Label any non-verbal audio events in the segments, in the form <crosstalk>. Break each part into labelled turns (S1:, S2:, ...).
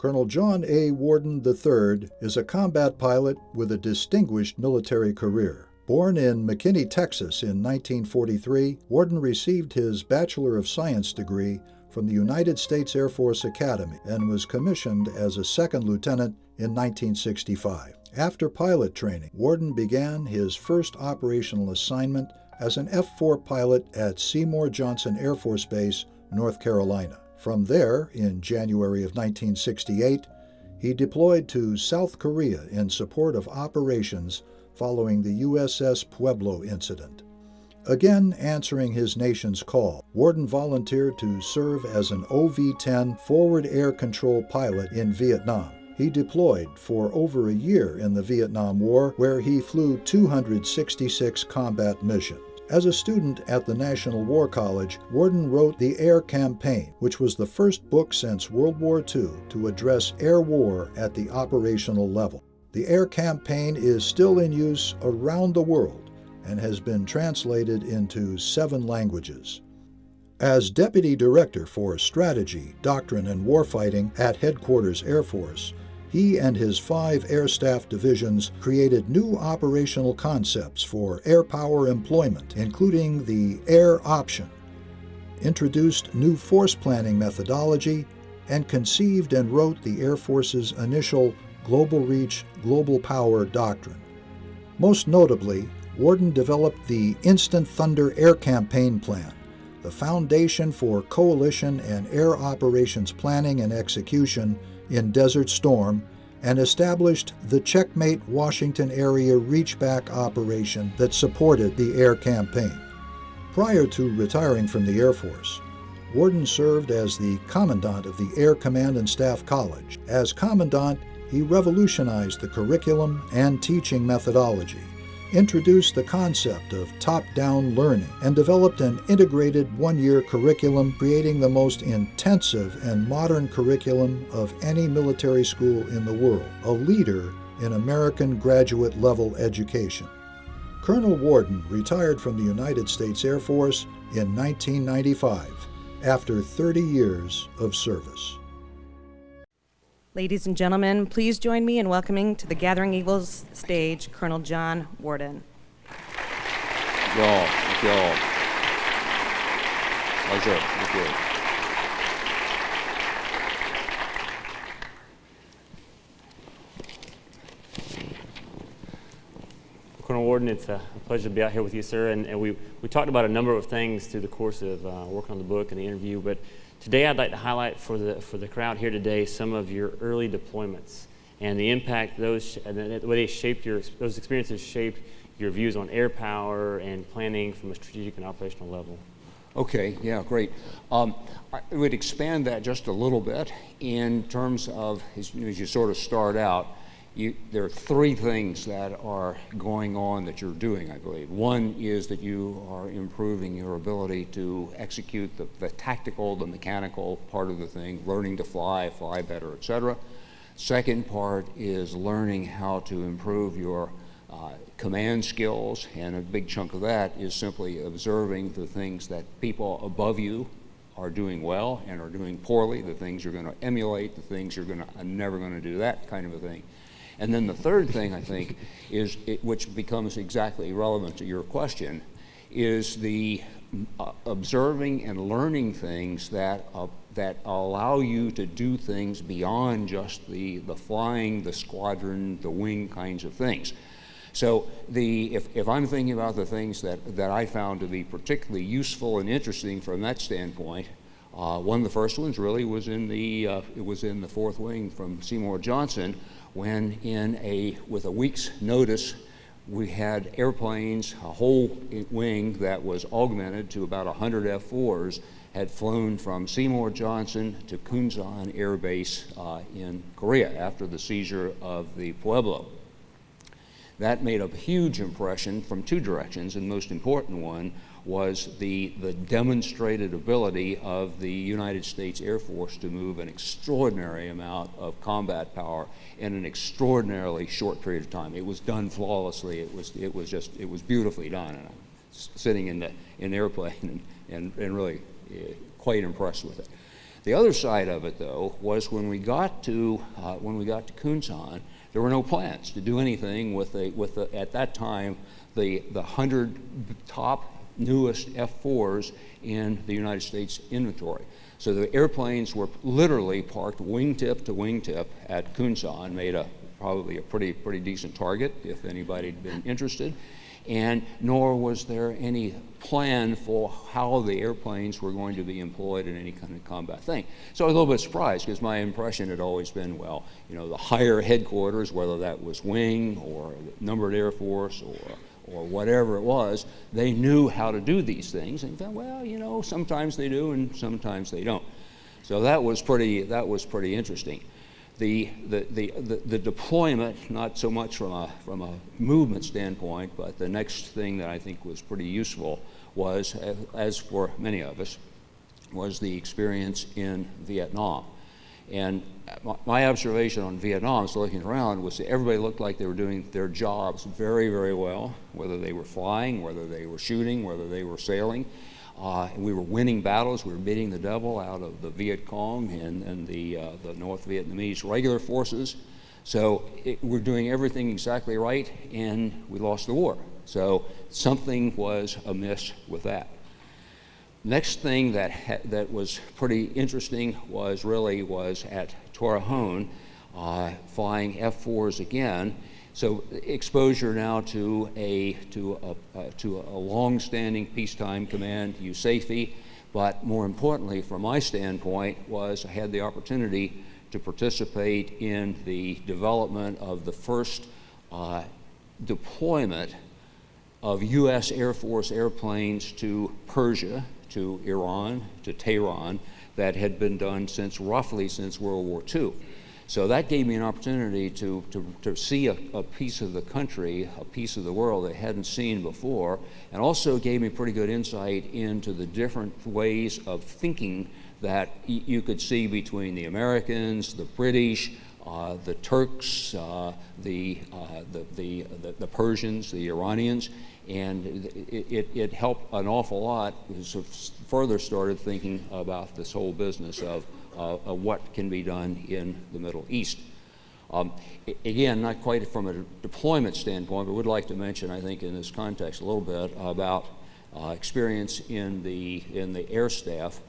S1: Colonel John A. Warden III is a combat pilot with a distinguished military career. Born in McKinney, Texas in 1943, Warden received his Bachelor of Science degree from the United States Air Force Academy and was commissioned as a second lieutenant in 1965. After pilot training, Warden began his first operational assignment as an F 4 pilot at Seymour Johnson Air Force Base, North Carolina. From there, in January of 1968, he deployed to South Korea in support of operations following the USS Pueblo incident. Again answering his nation's call, Warden volunteered to serve as an OV 10 forward air control pilot in Vietnam. He deployed for over a year in the Vietnam War, where he flew 266 combat missions. As a student at the National War College, Warden wrote The Air Campaign, which was the first book since World War II to address air war at the operational level. The Air Campaign is still in use around the world and has been translated into seven languages. As Deputy Director for Strategy, Doctrine, and Warfighting at Headquarters Air Force, he and his five air staff divisions created new operational concepts for air power employment, including the air option, introduced new force planning methodology, and conceived and wrote the Air Force's initial Global Reach, Global Power doctrine. Most notably, Warden developed the Instant Thunder Air Campaign Plan, the foundation for coalition and air operations planning and execution in Desert Storm and established the Checkmate Washington area reachback operation that supported the air campaign. Prior to retiring from the Air Force, Warden served as the Commandant of the Air Command and Staff College. As Commandant, he revolutionized the curriculum and teaching methodology introduced the concept of top-down learning and developed an integrated one-year curriculum creating the most intensive and modern curriculum of any military school in the world, a leader in American graduate level education. Colonel Warden retired from the United States Air Force in 1995 after 30 years of service.
S2: Ladies and gentlemen, please join me in welcoming to the Gathering Eagles stage Colonel John Warden.
S3: Y'all, thank y'all. Pleasure, thank you.
S4: Colonel Warden, it's a pleasure to be out here with you, sir. And, and we, we talked about a number of things through the course of uh, working on the book and the interview, but Today, I'd like to highlight for the, for the crowd here today some of your early deployments and the impact those, the way they shaped your, those experiences shaped your views on air power and planning from a strategic and operational level.
S3: Okay, yeah, great. Um, I would expand that just a little bit in terms of, as, as you sort of start out, you, there are three things that are going on that you're doing, I believe. One is that you are improving your ability to execute the, the tactical, the mechanical part of the thing, learning to fly, fly better, et cetera. Second part is learning how to improve your uh, command skills, and a big chunk of that is simply observing the things that people above you are doing well and are doing poorly, the things you're going to emulate, the things you're going to, I'm never going to do that kind of a thing. And then the third thing, I think, is it, which becomes exactly relevant to your question, is the uh, observing and learning things that, uh, that allow you to do things beyond just the, the flying, the squadron, the wing kinds of things. So the, if, if I'm thinking about the things that, that I found to be particularly useful and interesting from that standpoint, uh, one of the first ones really was in the, uh, it was in the fourth wing from Seymour Johnson, when in a, with a week's notice, we had airplanes, a whole wing that was augmented to about 100 F-4s had flown from Seymour Johnson to Kunsan Air Base uh, in Korea after the seizure of the Pueblo. That made a huge impression from two directions, and the most important one was the, the demonstrated ability of the United States Air Force to move an extraordinary amount of combat power in an extraordinarily short period of time. It was done flawlessly. It was, it was just, it was beautifully done. And I'm sitting in the, in the airplane and, and, and really uh, quite impressed with it. The other side of it, though, was when we got to uh, when we got to Kunsan, there were no plans to do anything with the with at that time the the hundred top newest F4s in the United States inventory. So the airplanes were literally parked wingtip to wingtip at Kunsan, made a probably a pretty pretty decent target if anybody had been interested and nor was there any plan for how the airplanes were going to be employed in any kind of combat thing. So I was a little bit surprised because my impression had always been, well, you know, the higher headquarters, whether that was Wing or Numbered Air Force or or whatever it was, they knew how to do these things. And thought, well, you know, sometimes they do and sometimes they don't. So that was pretty, that was pretty interesting the, the, the, the, the deployment, not so much from a, from a movement standpoint, but the next thing that I think was pretty useful was, as for many of us, was the experience in Vietnam. And my observation on Vietnam, so looking around, was that everybody looked like they were doing their jobs very, very well, whether they were flying, whether they were shooting, whether they were sailing. Uh, we were winning battles. We were beating the devil out of the Viet Cong and, and the, uh, the North Vietnamese regular forces. So it, we're doing everything exactly right, and we lost the war. So something was amiss with that. Next thing that, that was pretty interesting was really was at Torrejon, uh, flying F-4s again, so exposure now to a, to a, uh, to a long-standing peacetime command, USAFE, but more importantly, from my standpoint, was I had the opportunity to participate in the development of the first uh, deployment of U.S. Air Force airplanes to Persia, to Iran, to Tehran, that had been done since roughly since World War II. So that gave me an opportunity to, to, to see a, a, piece of the country, a piece of the world I hadn't seen before, and also gave me pretty good insight into the different ways of thinking that you could see between the Americans, the British, uh, the Turks, uh, the, uh, the, the, the, the, Persians, the Iranians, and it, it, it helped an awful lot. Further started thinking about this whole business of uh, what can be done in the Middle East. Um, again, not quite from a deployment standpoint, but would like to mention, I think, in this context a little bit about uh, experience in the in the air staff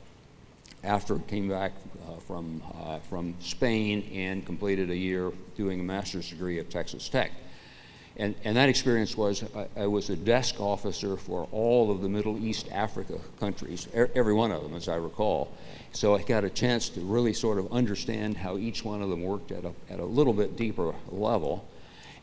S3: after came back uh, from uh, from Spain and completed a year doing a master's degree at Texas Tech. And, and that experience was I, I, was a desk officer for all of the Middle East Africa countries, er, every one of them, as I recall. So I got a chance to really sort of understand how each one of them worked at a, at a little bit deeper level.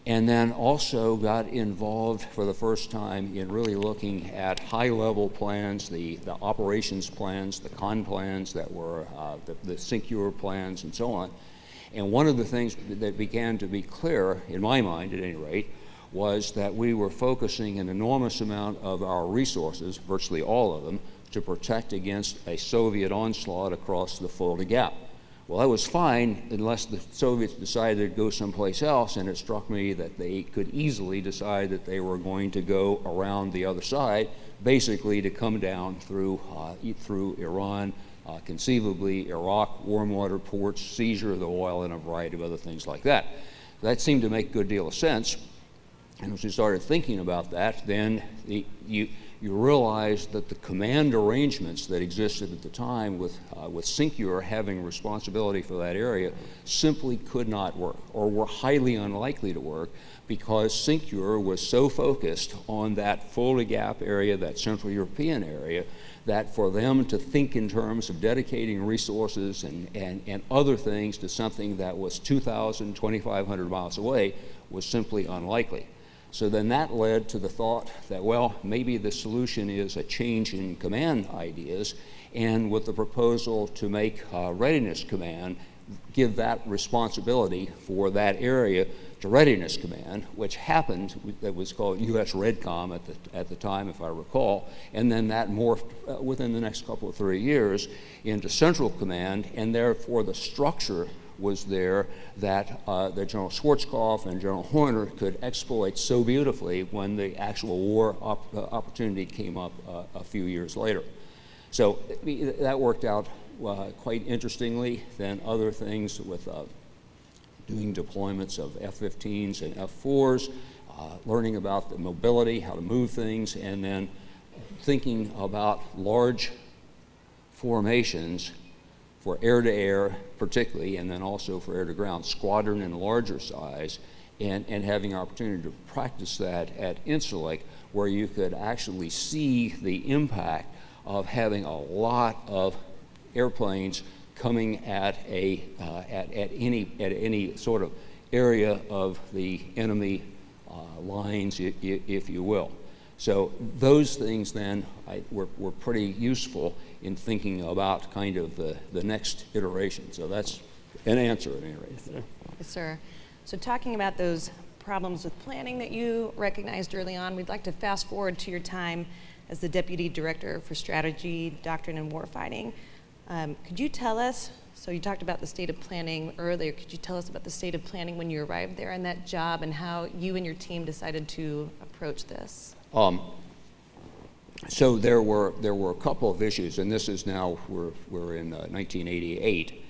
S3: And then also got involved for the first time in really looking at high level plans, the, the operations plans, the con plans that were, uh, the, the CINCEUR plans, and so on. And one of the things that began to be clear, in my mind at any rate, was that we were focusing an enormous amount of our resources, virtually all of them, to protect against a Soviet onslaught across the Fulda Gap. Well, that was fine unless the Soviets decided to go someplace else, and it struck me that they could easily decide that they were going to go around the other side, basically to come down through, uh, through Iran, uh, conceivably Iraq, warm water ports, seizure of the oil, and a variety of other things like that. That seemed to make a good deal of sense. And as we started thinking about that, then the, you, you realize that the command arrangements that existed at the time with, uh, with CINCEUR having responsibility for that area simply could not work or were highly unlikely to work because CINCEUR was so focused on that Fulda Gap area, that Central European area, that for them to think in terms of dedicating resources and, and, and other things to something that was 2,000, 2,500 miles away was simply unlikely. So then that led to the thought that, well, maybe the solution is a change in command ideas, and with the proposal to make uh, Readiness Command give that responsibility for that area to Readiness Command, which happened, that was called U.S. REDCOM at the, at the time, if I recall, and then that morphed uh, within the next couple of three years into Central Command, and therefore the structure was there that, uh, that General Schwarzkopf and General Horner could exploit so beautifully when the actual war op uh, opportunity came up uh, a few years later. So that worked out uh, quite interestingly than other things with uh, doing deployments of F-15s and F-4s, uh, learning about the mobility, how to move things, and then thinking about large formations for air-to-air particularly, and then also for air-to-ground, squadron and larger size, and, and having opportunity to practice that at Incirlik, where you could actually see the impact of having a lot of airplanes coming at a uh, at, at any at any sort of area of the enemy uh, lines, if, if you will. So those things then I, were, were pretty useful in thinking about kind of the, the next iteration. So that's an answer at any rate.
S4: Yes, sir.
S2: So talking about those problems with planning that you recognized early on, we'd like to fast forward to your time as the Deputy Director for Strategy, Doctrine, and Warfighting. Um, could you tell us, so you talked about the state of planning earlier, could you tell us about the state of planning when you arrived there in that job and how you and your team decided to approach this?
S3: Um, so there were there were a couple of issues, and this is now we're we're in uh, 1988,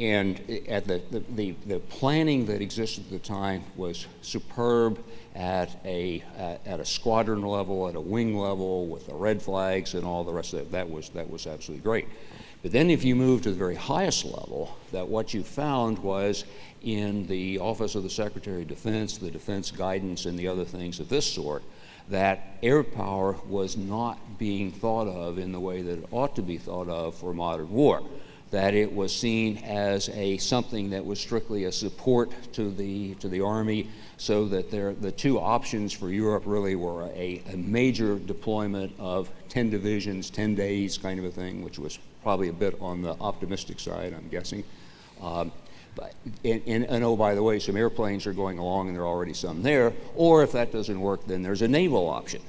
S3: and at the, the, the planning that existed at the time was superb at a at, at a squadron level, at a wing level, with the red flags and all the rest of it. That was that was absolutely great. But then if you move to the very highest level, that what you found was in the Office of the Secretary of Defense, the defense guidance, and the other things of this sort, that air power was not being thought of in the way that it ought to be thought of for modern war. That it was seen as a something that was strictly a support to the to the army, so that there the two options for Europe really were a, a major deployment of 10 divisions, 10 days kind of a thing, which was probably a bit on the optimistic side, I'm guessing. Um, but, and, and, and, oh, by the way, some airplanes are going along and there are already some there. Or if that doesn't work, then there's a naval option.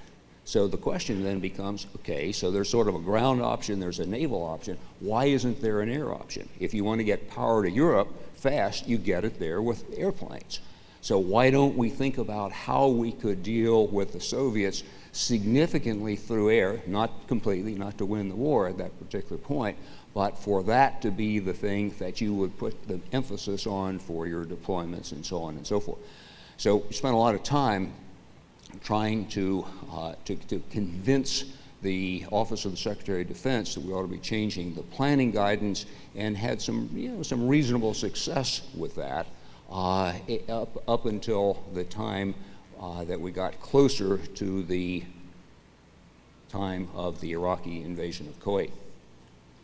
S3: So the question then becomes, okay, so there's sort of a ground option, there's a naval option. Why isn't there an air option? If you want to get power to Europe fast, you get it there with airplanes. So why don't we think about how we could deal with the Soviets significantly through air, not completely, not to win the war at that particular point, but for that to be the thing that you would put the emphasis on for your deployments and so on and so forth. So we spent a lot of time trying to, uh, to, to, convince the Office of the Secretary of Defense that we ought to be changing the planning guidance and had some, you know, some reasonable success with that uh, up, up until the time uh, that we got closer to the time of the Iraqi invasion of Kuwait.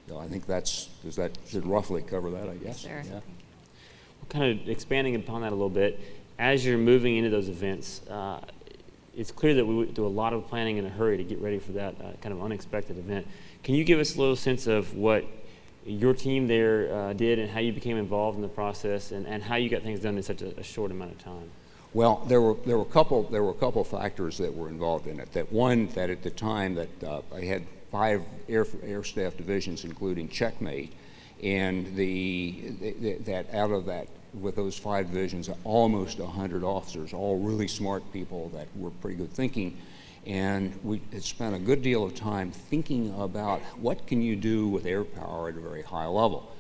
S3: So I think that's, does that should roughly cover that, I guess.
S2: Sure. Yeah. Well,
S4: kind of expanding upon that a little bit, as you're moving into those events, uh, it's clear that we do a lot of planning in a hurry to get ready for that uh, kind of unexpected event. Can you give us a little sense of what your team there uh, did and how you became involved in the process and, and how you got things done in such a, a short amount of time?
S3: Well, there were there were a couple there were a couple factors that were involved in it. That one that at the time that uh, I had five air, air staff divisions, including checkmate, and the, the, that out of that, with those five divisions, almost 100 officers, all really smart people that were pretty good thinking, and we had spent a good deal of time thinking about what can you do with air power at a very high level.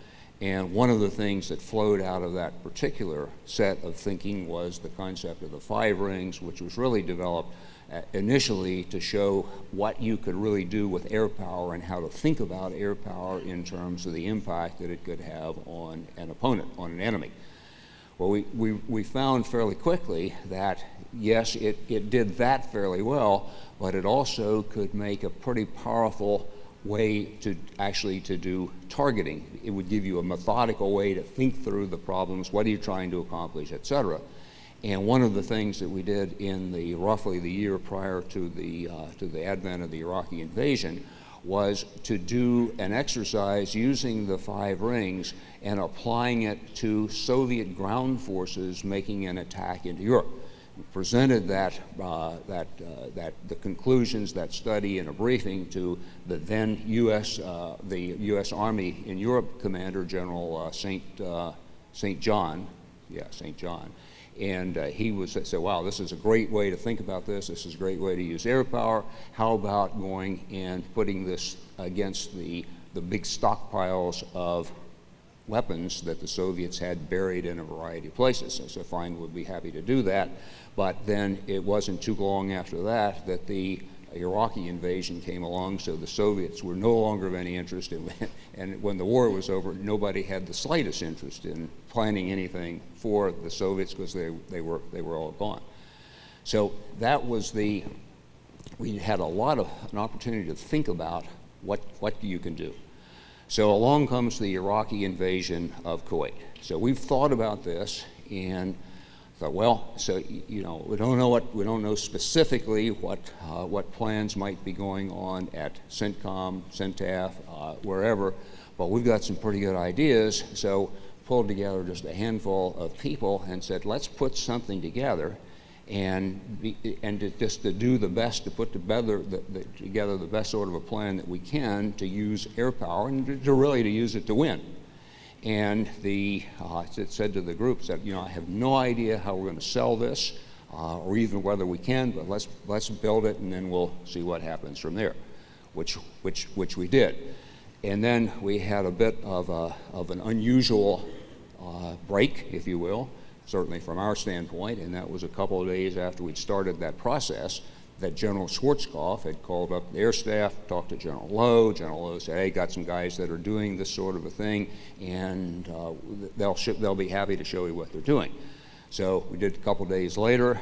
S3: And one of the things that flowed out of that particular set of thinking was the concept of the five rings, which was really developed uh, initially to show what you could really do with air power and how to think about air power in terms of the impact that it could have on an opponent, on an enemy. Well, we, we, we found fairly quickly that, yes, it, it did that fairly well, but it also could make a pretty powerful way to actually to do targeting. It would give you a methodical way to think through the problems, what are you trying to accomplish, et cetera. And one of the things that we did in the roughly the year prior to the, uh, to the advent of the Iraqi invasion was to do an exercise using the five rings and applying it to Soviet ground forces making an attack into Europe. We presented that, uh, that, uh, that the conclusions, that study in a briefing to the then U.S. Uh, the U.S. Army in Europe Commander General uh, St. Uh, St. John, yeah, St. John, and uh, he was said, wow, this is a great way to think about this. This is a great way to use air power. How about going and putting this against the the big stockpiles of weapons that the Soviets had buried in a variety of places. So, so fine, would be happy to do that. But then it wasn't too long after that that the Iraqi invasion came along, so the Soviets were no longer of any interest in, <laughs> and when the war was over, nobody had the slightest interest in planning anything for the Soviets because they, they, were, they were all gone. So that was the, we had a lot of an opportunity to think about what, what you can do. So along comes the Iraqi invasion of Kuwait. So we've thought about this and thought, well, so you know, we don't know what we don't know specifically what uh, what plans might be going on at CENTCOM, CENTAF, uh, wherever, but we've got some pretty good ideas. So pulled together just a handful of people and said, let's put something together and, be, and to, just to do the best, to put together the, the, together the best sort of a plan that we can to use air power and to, to really to use it to win. And the, uh, it said to the group, said, you know, I have no idea how we're going to sell this uh, or even whether we can, but let's, let's build it and then we'll see what happens from there, which, which, which we did. And then we had a bit of, a, of an unusual uh, break, if you will, certainly from our standpoint, and that was a couple of days after we'd started that process that General Schwarzkopf had called up the air staff, talked to General Loh. General Loh said, hey, got some guys that are doing this sort of a thing, and uh, they'll, they'll be happy to show you what they're doing. So we did a couple days later,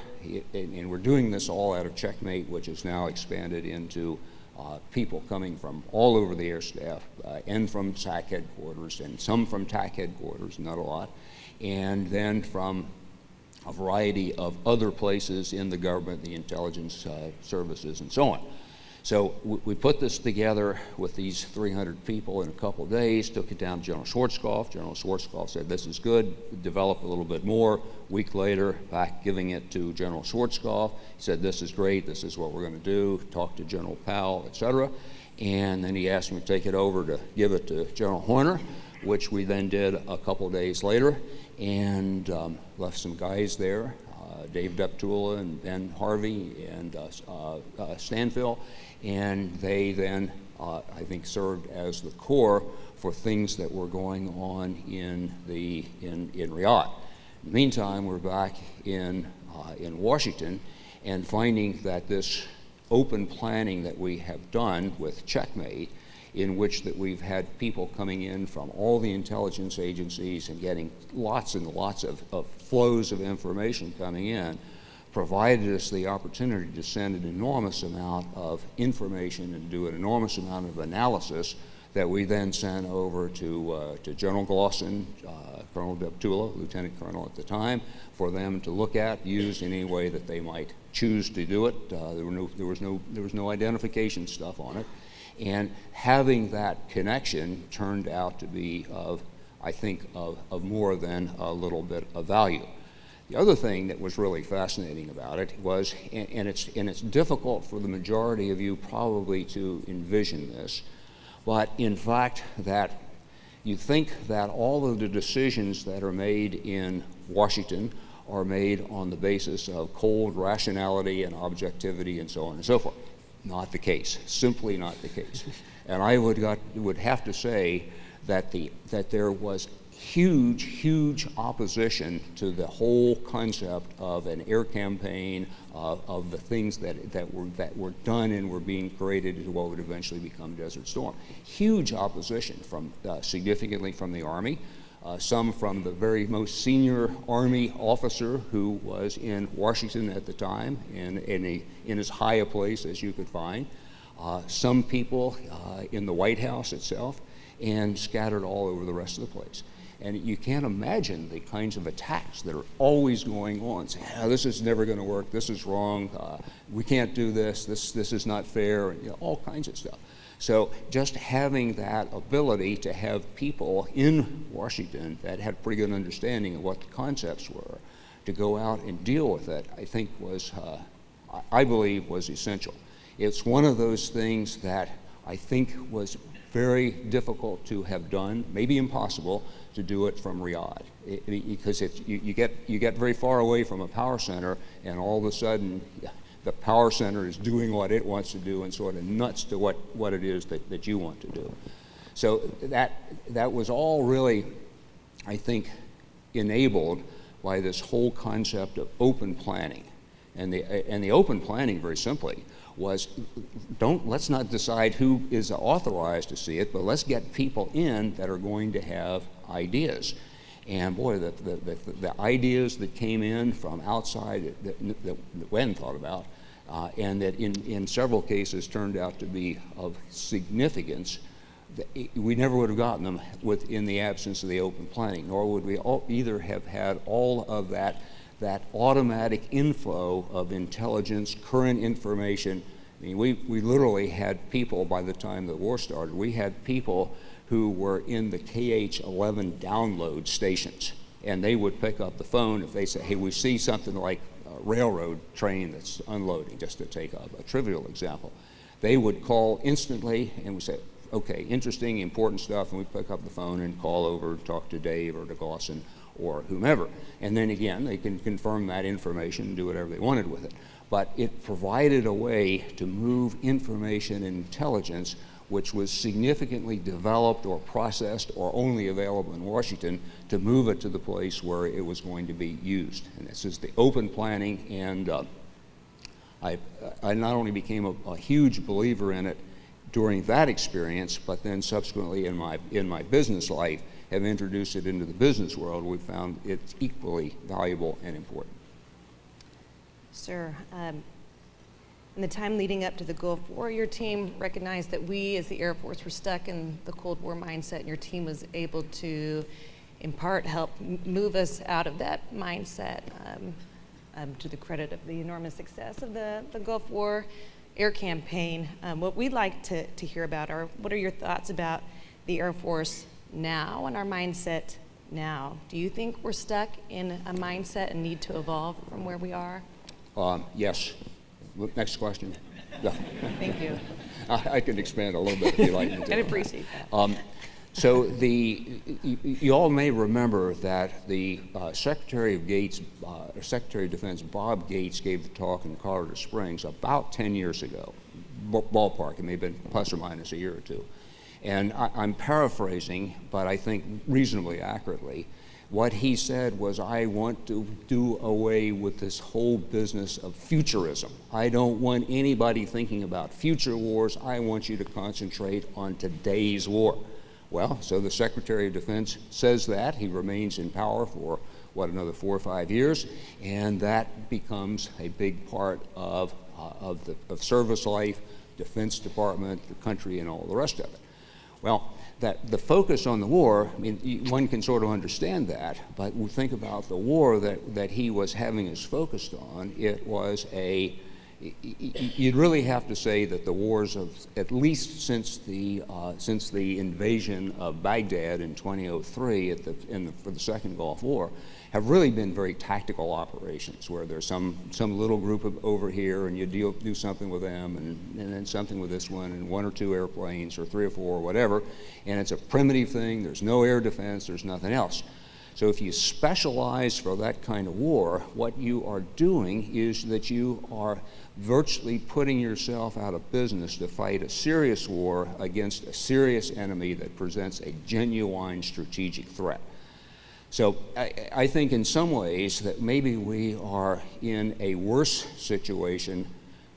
S3: and, we're doing this all out of Checkmate, which is now expanded into uh, people coming from all over the air staff uh, and from SAC headquarters, and some from TAC headquarters, not a lot, and then from a variety of other places in the government, the intelligence uh, services, and so on. So we put this together with these 300 people in a couple of days, took it down to General Schwarzkopf. General Schwarzkopf said, this is good, develop a little bit more. Week later, back giving it to General Schwarzkopf. He said, this is great, this is what we're going to do. Talk to General Powell, et cetera. And then he asked me to take it over to give it to General Horner, which we then did a couple of days later and um, left some guys there, uh, Dave Deptula and Ben Harvey and uh, uh, uh Stanfill, and they then, I think, served as the core for things that were going on in, the, in, in Riyadh. In the meantime, we're back in, in Washington and finding that this open planning that we have done with Checkmate in which that we've had people coming in from all the intelligence agencies and getting lots and lots of, of flows of information coming in provided us the opportunity to send an enormous amount of information and do an enormous amount of analysis that we then sent over to, uh, to General Glosson, uh, Colonel Deptula, Lieutenant Colonel at the time, for them to look at, use any way that they might choose to do it. Uh, there, no, there, was no, there was no identification stuff on it. And having that connection turned out to be of, I think, of, of more than a little bit of value. The other thing that was really fascinating about it was, and it's, and it's difficult for the majority of you probably to envision this, but in fact that you think that all of the decisions that are made in Washington are made on the basis of cold rationality and objectivity and so on and so forth. Not the case, simply not the case. And I would, got, would have to say that, the, that there was huge, huge opposition to the whole concept of an air campaign, uh, of the things that, that, were, that were done and were being created into what would eventually become Desert Storm. Huge opposition from uh, significantly from the Army, some from the very most senior Army officer who was in Washington at the time and in, a, in as high a place as you could find, uh, some people uh, in the White House itself, and scattered all over the rest of the place. And you can't imagine the kinds of attacks that are always going on, saying, oh, this is never going to work, this is wrong, uh, we can't do this, this, this is not fair, you know, all kinds of stuff. So just having that ability to have people in Washington that had pretty good understanding of what the concepts were to go out and deal with it, I think was, uh, I believe, was essential. It's one of those things that I think was very difficult to have done, maybe impossible, to do it from Riyadh. It, because if you, you, get, you get very far away from a power center and all of a sudden <laughs> the power center is doing what it wants to do and sort of nuts to what, what it is that, that you want to do. So that, that was all really, I think, enabled by this whole concept of open planning. And the, and the open planning, very simply, was don't, let's not decide who is authorized to see it, but let's get people in that are going to have ideas. And boy, the, the, the, the ideas that came in from outside that, that, thought about, uh, and that in, in several cases turned out to be of significance, we never would have gotten them within the absence of the open planning, nor would we all, either have had all of that, that automatic inflow of intelligence, current information. I mean, we, we literally had people, by the time the war started, we had people who were in the KH-11 download stations. And they would pick up the phone if they say, hey, we see something like a railroad train that's unloading, just to take a, a trivial example. They would call instantly and we say, okay, interesting, important stuff, and we pick up the phone and call over and talk to Dave or to Glosson or whomever. And then again, they can confirm that information and do whatever they wanted with it. But it provided a way to move information and intelligence which was significantly developed or processed or only available in Washington to move it to the place where it was going to be used. And this is the open planning and uh, I, I, not only became a, a, huge believer in it during that experience, but then subsequently in my, in my business life have introduced it into the business world. We found it's equally valuable and important.
S2: Sir, um, in the time leading up to the Gulf War, your team recognized that we as the Air Force were stuck in the Cold War mindset, and your team was able to, in part, help move us out of that mindset um, um, to the credit of the enormous success of the, the Gulf War air campaign. Um, what we'd like to, to hear about are what are your thoughts about the Air Force now and our mindset now? Do you think we're stuck in a mindset and need to evolve from where we are?
S3: Um, yes. Next question.
S2: Yeah. Thank you. <laughs>
S3: I, I, can expand a little bit if you like me.
S2: I'd appreciate that. Um,
S3: so the, you, you, all may remember that the uh, Secretary of Gates, uh, Secretary of Defense Bob Gates gave the talk in Colorado Springs about 10 years ago, ballpark. It may have been plus or minus a year or two. And I, I'm paraphrasing, but I think reasonably accurately. What he said was, I want to do away with this whole business of futurism. I don't want anybody thinking about future wars. I want you to concentrate on today's war. Well, so the Secretary of Defense says that. He remains in power for, what, another four or five years, and that becomes a big part of, uh, of, the, of service life, Defense Department, the country, and all the rest of it. Well, that the focus on the war, I mean, one can sort of understand that, but we think about the war that, that he was having us focused on, it was a, you'd really have to say that the wars of, at least since the, uh, since the invasion of Baghdad in 2003 at the, in the, for the Second Gulf War, have really been very tactical operations where there's some, some little group of, over here and you deal, do something with them and, and then something with this one and one or two airplanes or three or four or whatever. And it's a primitive thing. There's no air defense. There's nothing else. So if you specialize for that kind of war, what you are doing is that you are virtually putting yourself out of business to fight a serious war against a serious enemy that presents a genuine strategic threat. So I, I, think in some ways that maybe we are in a worse situation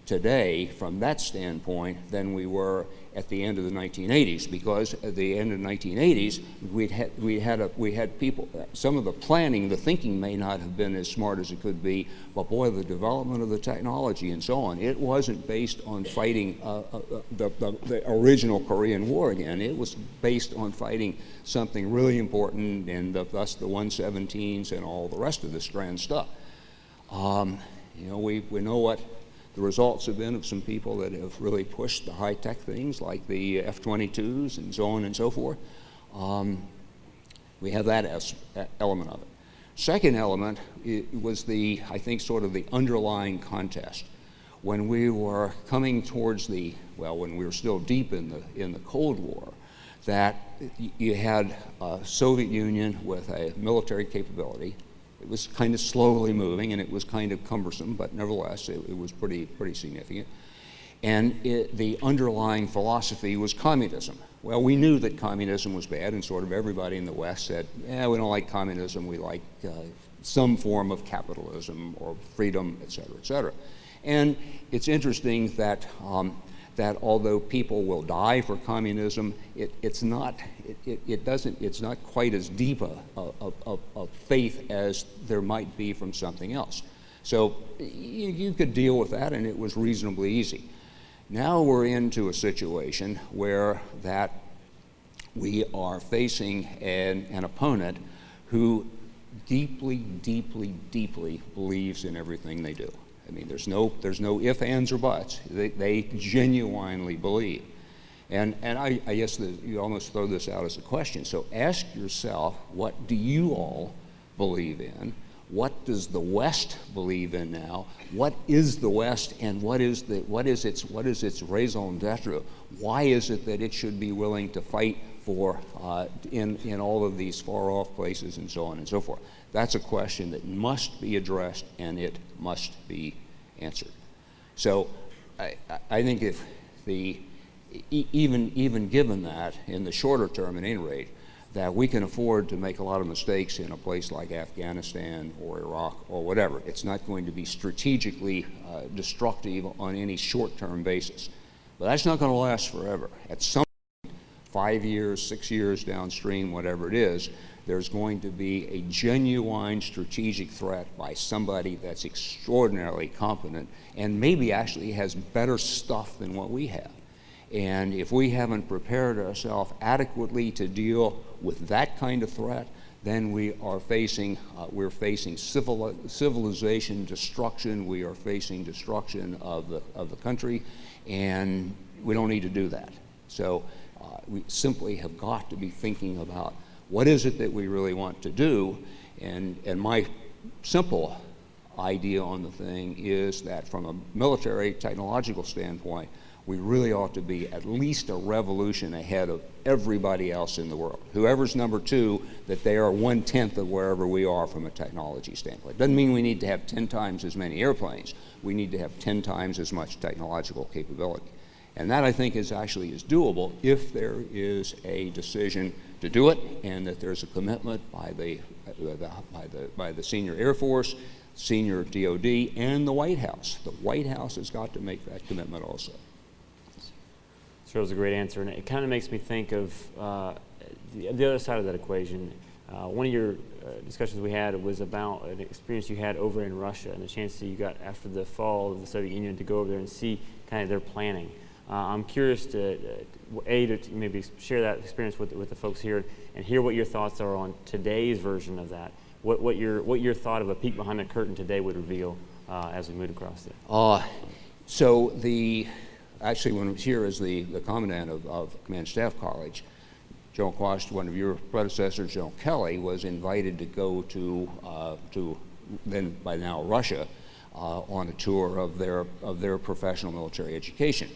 S3: today from that standpoint than we were at the end of the 1980s because at the end of the 1980s we'd had, we, had a, we had people, some of the planning, the thinking may not have been as smart as it could be, but boy, the development of the technology and so on, it wasn't based on fighting uh, uh, uh the, the, the, original Korean War again. It was based on fighting something really important and the, thus the 117s and all the rest of this grand stuff. Um, you know, we, we know what the results have been of some people that have really pushed the high-tech things like the F-22s and so on and so forth. Um, we have that as, element of it. Second element was the, I think, sort of the underlying contest. When we were coming towards the, well, when we were still deep in the, in the Cold War, that you had a Soviet Union with a military capability, it was kind of slowly moving and it was kind of cumbersome, but nevertheless, it, it was pretty, pretty significant. And it, the underlying philosophy was communism. Well, we knew that communism was bad, and sort of everybody in the West said, yeah, we don't like communism, we like uh, some form of capitalism or freedom, et cetera, et cetera. And it's interesting that, um, that although people will die for communism, it, it's not, it, it, doesn't, it's not quite as deep a, a, a, a, faith as there might be from something else. So you, you could deal with that and it was reasonably easy. Now we're into a situation where that we are facing an, an opponent who deeply, deeply, deeply believes in everything they do. I mean, there's no, there's no ifs, ands, or buts. They, they genuinely believe. And, and I, I guess the, you almost throw this out as a question. So ask yourself, what do you all believe in? What does the West believe in now? What is the West and what is, the, what is, its, what is its raison d'etre? Why is it that it should be willing to fight for uh, in, in all of these far off places and so on and so forth? That's a question that must be addressed and it must be answered. So I, I think if the, even, even given that in the shorter term at any rate, that we can afford to make a lot of mistakes in a place like Afghanistan or Iraq or whatever. It's not going to be strategically uh, destructive on any short-term basis. But that's not going to last forever. At some point, five years, six years downstream, whatever it is, there's going to be a genuine strategic threat by somebody that's extraordinarily competent and maybe actually has better stuff than what we have. And if we haven't prepared ourselves adequately to deal with that kind of threat, then we are facing, uh, we're facing civil, civilization destruction, we are facing destruction of the, of the country, and we don't need to do that. So uh, we simply have got to be thinking about what is it that we really want to do, and, and my simple idea on the thing is that from a military technological standpoint, we really ought to be at least a revolution ahead of everybody else in the world. Whoever's number two, that they are one tenth of wherever we are from a technology standpoint. Doesn't mean we need to have 10 times as many airplanes. We need to have 10 times as much technological capability. And that I think is actually is doable if there is a decision to do it and that there's a commitment by the, by the, by the senior Air Force, senior DOD, and the White House. The White House has got to make that commitment also.
S4: Sure, was a great answer, and it kind of makes me think of uh, the, the, other side of that equation. Uh, one of your uh, discussions we had was about an experience you had over in Russia and the chance that you got after the fall of the Soviet Union to go over there and see kind of their planning. Uh, I'm curious to, uh, A, to maybe share that experience with, with the folks here and hear what your thoughts are on today's version of that. What, what, your, what your thought of a peek behind the curtain today would reveal uh, as we move across there. it.
S3: so the actually when I was here as the, the commandant of, of Command Staff College, General Quast, one of your predecessors, General Kelly, was invited to go to, uh, to then by now Russia, uh, on a tour of their, of their professional military education.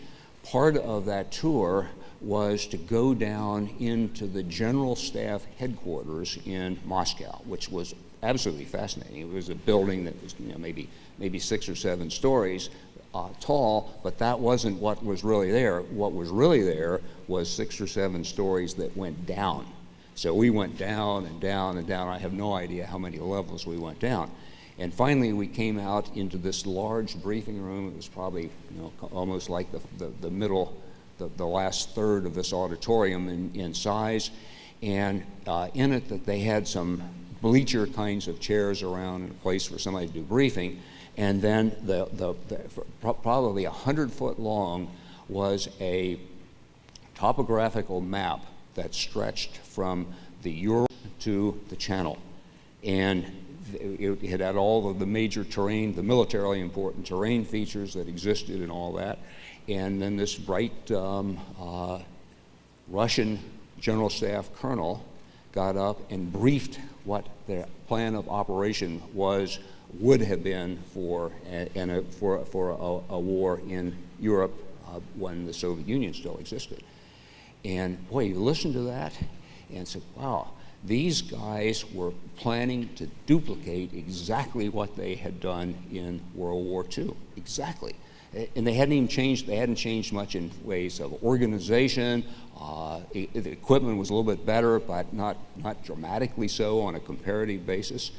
S3: Part of that tour was to go down into the General Staff headquarters in Moscow, which was absolutely fascinating. It was a building that was you know, maybe, maybe six or seven stories, uh, tall, but that wasn't what was really there. What was really there was six or seven stories that went down. So we went down and down and down. I have no idea how many levels we went down. And finally, we came out into this large briefing room. It was probably you know, almost like the, the, the middle, the, the last third of this auditorium in, in size. And uh, in it, that they had some bleacher kinds of chairs around and a place for somebody to do briefing. And then the, the, the probably a 100 foot long was a topographical map that stretched from the Ural to the Channel. And it, had all of the major terrain, the militarily important terrain features that existed and all that. And then this bright um, uh, Russian General Staff Colonel got up and briefed what the plan of operation was would have been for, a, a for, for a, a, war in Europe uh, when the Soviet Union still existed. And boy, you listen to that and say, wow, these guys were planning to duplicate exactly what they had done in World War II. Exactly. and they hadn't even changed, they hadn't changed much in ways of organization. Uh, the equipment was a little bit better, but not, not dramatically so on a comparative basis.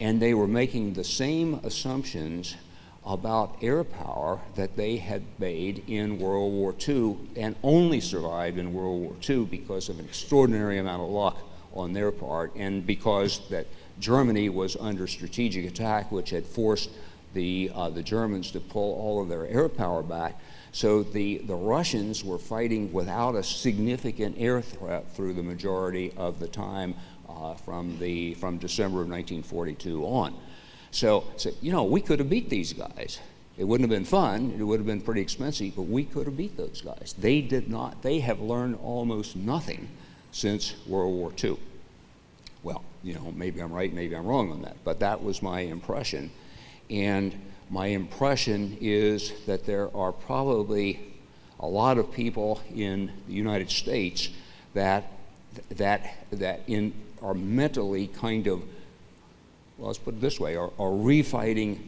S3: And they were making the same assumptions about air power that they had made in World War II and only survived in World War II because of an extraordinary amount of luck on their part and because that Germany was under strategic attack, which had forced the, uh, the Germans to pull all of their air power back. So the, the Russians were fighting without a significant air threat through the majority of the time uh, from, the, from December of 1942 on. So, so, you know, we could have beat these guys. It wouldn't have been fun, it would have been pretty expensive, but we could have beat those guys. They did not, they have learned almost nothing since World War II. Well, you know, maybe I'm right, maybe I'm wrong on that, but that was my impression. And my impression is that there are probably a lot of people in the United States that, that, that in, are mentally kind of, well, let's put it this way, are, are refighting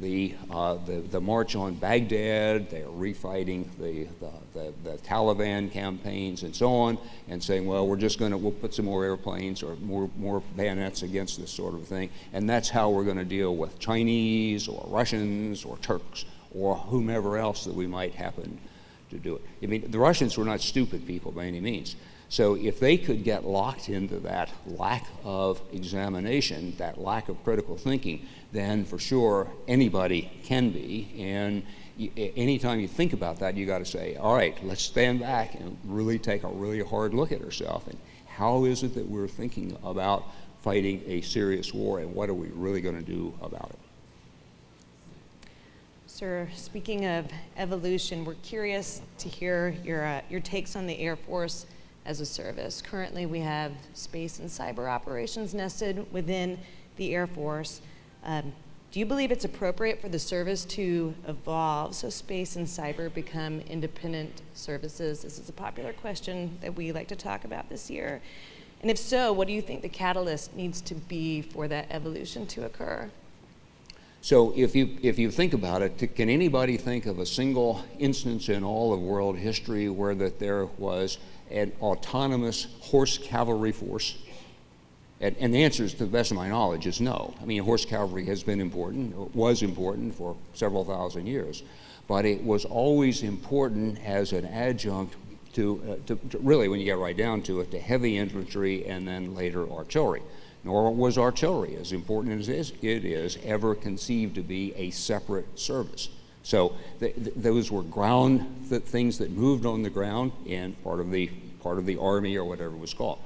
S3: the, uh, the, the, march on Baghdad, they're refighting the, the, the, Taliban campaigns and so on, and saying, well, we're just going to, we'll put some more airplanes or more, more bayonets against this sort of thing, and that's how we're going to deal with Chinese or Russians or Turks or whomever else that we might happen to do it. I mean, the Russians were not stupid people by any means. So if they could get locked into that lack of examination, that lack of critical thinking, then for sure anybody can be. And anytime you think about that, you got to say, all right, let's stand back and really take a really hard look at ourselves. And how is it that we're thinking about fighting a serious war and what are we really going to do about it?
S2: Sir, speaking of evolution, we're curious to hear your, uh, your takes on the Air Force as a service. Currently, we have space and cyber operations nested within the Air Force. Um, do you believe it's appropriate for the service to evolve so space and cyber become independent services? This is a popular question that we like to talk about this year. And if so, what do you think the catalyst needs to be for that evolution to occur?
S3: So if you, if you think about it, can anybody think of a single instance in all of world history where that there was an autonomous horse cavalry force? And, and, the answer is, to the best of my knowledge, is no. I mean, horse cavalry has been important, was important for several thousand years, but it was always important as an adjunct to, uh, to, to really, when you get right down to it, to heavy infantry and then later artillery. Nor was artillery, as important as it is, ever conceived to be a separate service. So th th those were ground th things that moved on the ground and part of the part of the army or whatever it was called.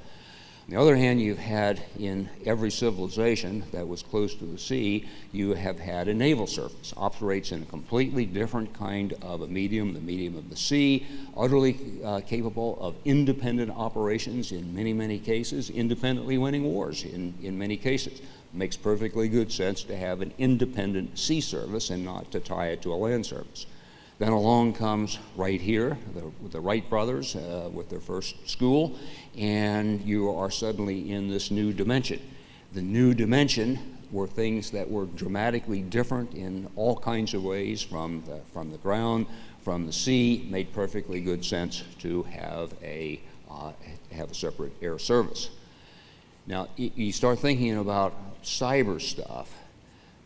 S3: On the other hand, you've had in every civilization that was close to the sea, you have had a naval service. Operates in a completely different kind of a medium, the medium of the sea, utterly uh, capable of independent operations in many, many cases, independently winning wars in, in many cases makes perfectly good sense to have an independent sea service and not to tie it to a land service. Then along comes right here, the, the Wright brothers uh, with their first school, and you are suddenly in this new dimension. The new dimension were things that were dramatically different in all kinds of ways from the, from the ground, from the sea, made perfectly good sense to have a, uh, have a separate air service. Now, you start thinking about cyber stuff.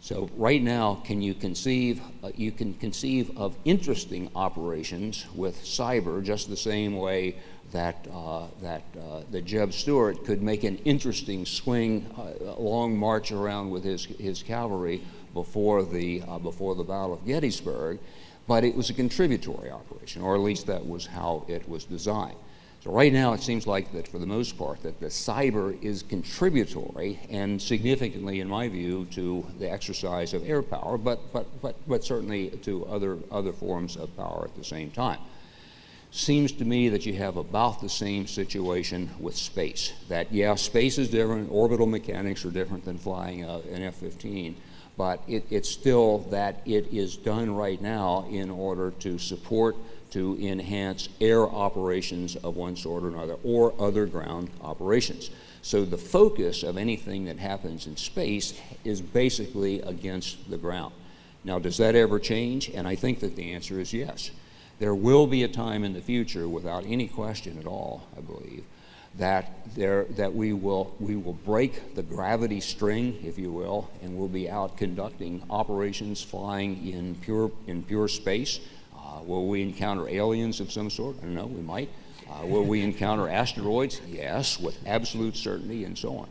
S3: So right now, can you conceive, uh, you can conceive of interesting operations with cyber just the same way that, uh, that, uh, Jeb Stuart could make an interesting swing, uh, long march around with his, his cavalry before the, uh, before the Battle of Gettysburg, but it was a contributory operation, or at least that was how it was designed. Right now it seems like that for the most part that the cyber is contributory and significantly, in my view, to the exercise of air power, but, but, but, but certainly to other, other forms of power at the same time. Seems to me that you have about the same situation with space. That, yeah, space is different, orbital mechanics are different than flying uh, an F-15, but it, it's still that it is done right now in order to support to enhance air operations of one sort or another, or other ground operations. So the focus of anything that happens in space is basically against the ground. Now, does that ever change? And I think that the answer is yes. There will be a time in the future, without any question at all, I believe, that there that we will we will break the gravity string, if you will, and we'll be out conducting operations flying in pure in pure space. Uh, will we encounter aliens of some sort? I don't know. We might. Uh, will we encounter asteroids? Yes, with absolute certainty, and so on.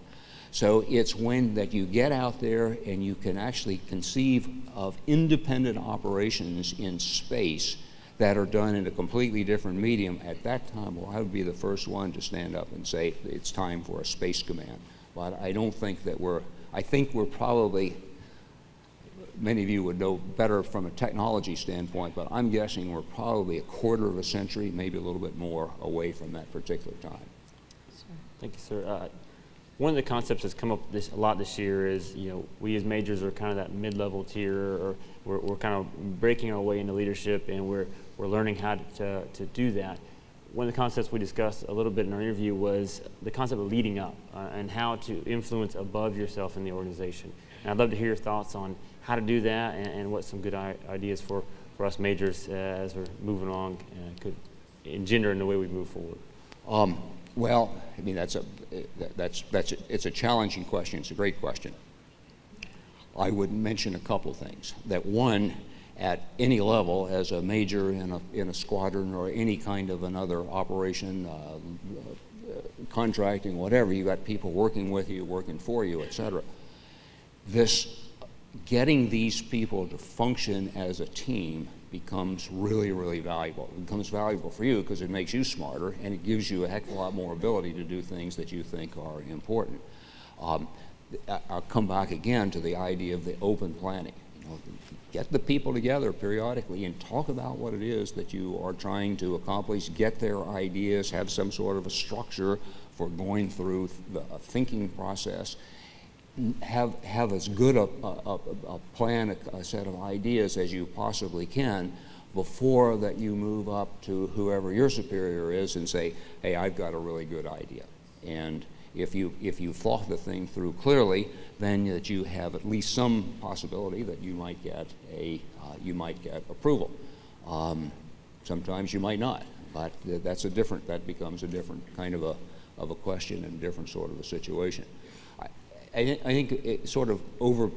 S3: So it's when that you get out there and you can actually conceive of independent operations in space that are done in a completely different medium, at that time, well, I would be the first one to stand up and say it's time for a space command. But I don't think that we're, I think we're probably, many of you would know better from a technology standpoint, but I'm guessing we're probably a quarter of a century, maybe a little bit more, away from that particular time.
S4: Thank you, sir. Uh, one of the concepts that's come up this, a lot this year is, you know, we as majors are kind of that mid-level tier, or we're, we're kind of breaking our way into leadership, and we're, we're learning how to, to do that. One of the concepts we discussed a little bit in our interview was the concept of leading up uh, and how to influence above yourself in the organization. And I'd love to hear your thoughts on how to do that and, and what some good ideas for, for us majors uh, as we're moving along uh, could engender in the way we move forward.
S3: Um, well, I mean, that's a, that's, that's, a, it's a challenging question. It's a great question. I would mention a couple things. That one, at any level, as a major in a, in a squadron or any kind of another operation, uh, uh, contracting, whatever, you got people working with you, working for you, et cetera. This, getting these people to function as a team becomes really, really valuable. It becomes valuable for you because it makes you smarter and it gives you a heck of a lot more ability to do things that you think are important. Um, I'll come back again to the idea of the open planning. You know, get the people together periodically and talk about what it is that you are trying to accomplish, get their ideas, have some sort of a structure for going through the thinking process have, have as good a, a, a plan, a, a, set of ideas as you possibly can before that you move up to whoever your superior is and say, hey, I've got a really good idea. And if you, if you thought the thing through clearly, then that you have at least some possibility that you might get, a, uh, you might get approval. Um, sometimes you might not, but that's a different, that becomes a different kind of a, of a question and a different sort of a situation. I, I think it sort of over,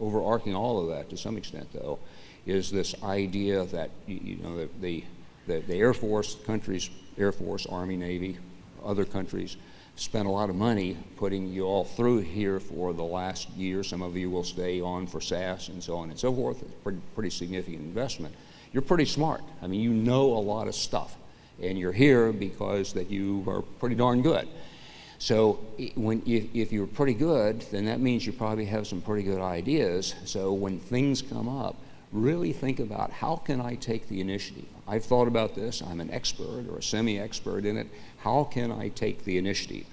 S3: overarching all of that to some extent, though, is this idea that you, you know the, the, the, the Air Force countries, Air Force, Army, Navy, other countries spent a lot of money putting you all through here for the last year. Some of you will stay on for SAASS and so on and so forth. It's pretty, pretty significant investment. You're pretty smart. I mean, you know a lot of stuff. And you're here because that you are pretty darn good. So when, if, if you're pretty good, then that means you probably have some pretty good ideas. So when things come up, really think about how can I take the initiative? I've thought about this. I'm an expert or a semi-expert in it. How can I take the initiative?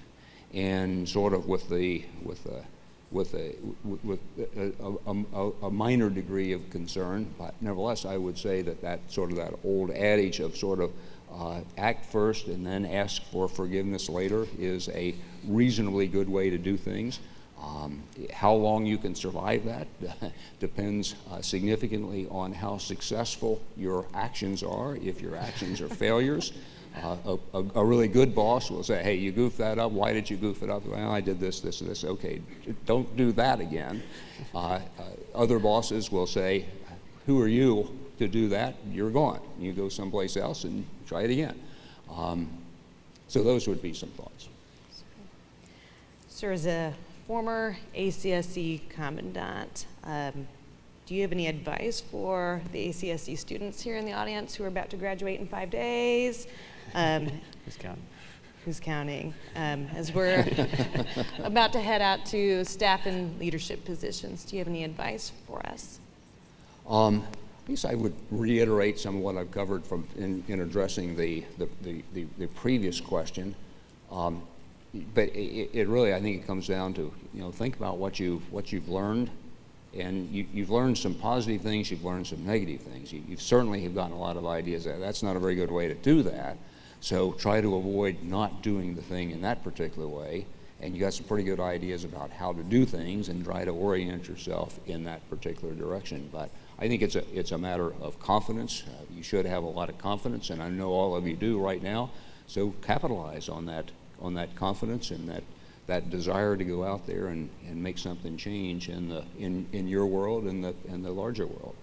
S3: And sort of with the with the with a with a, a, a, minor degree of concern, but nevertheless, I would say that that sort of that old adage of sort of uh, act first and then ask for forgiveness later is a reasonably good way to do things. Um, how long you can survive that <laughs> depends uh, significantly on how successful your actions are. If your actions are <laughs> failures, uh, a, a, really good boss will say, hey, you goofed that up. Why did you goof it up? Well, I did this, this, this. Okay, don't do that again. Uh, uh other bosses will say, who are you to do that? You're gone. You go someplace else and try it again. Um, so those would be some thoughts.
S2: Sir, as a former ACSC commandant, um, do you have any advice for the ACSC students here in the audience who are about to graduate in five days?
S4: Um, <laughs> who's counting?
S2: Who's counting? Um, as we're <laughs> about to head out to staff and leadership positions, do you have any advice for us?
S3: Um, I guess I would reiterate some of what I've covered from in, in addressing the, the, the, the, previous question. Um, but it, it, really, I think it comes down to, you know, think about what you've, what you've learned. And you, have learned some positive things, you've learned some negative things. You, you certainly have gotten a lot of ideas. That's not a very good way to do that. So try to avoid not doing the thing in that particular way and you got some pretty good ideas about how to do things and try to orient yourself in that particular direction. But I think it's a, it's a matter of confidence. Uh, you should have a lot of confidence, and I know all of you do right now. So capitalize on that, on that confidence and that, that desire to go out there and, and make something change in, the, in, in your world and the, and the larger world.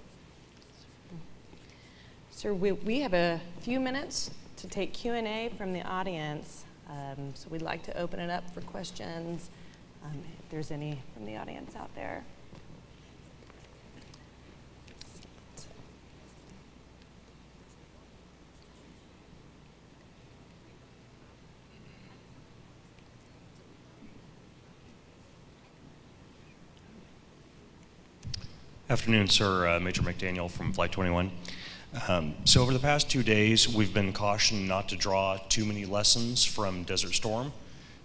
S2: Sir, we, we have a few minutes to take Q&A from the audience. Um, so we'd like to open it up for questions, um, if there's any from the audience out there.
S5: Afternoon, sir. Uh, Major McDaniel from Flight 21. Um, so over the past two days, we've been cautioned not to draw too many lessons from Desert Storm.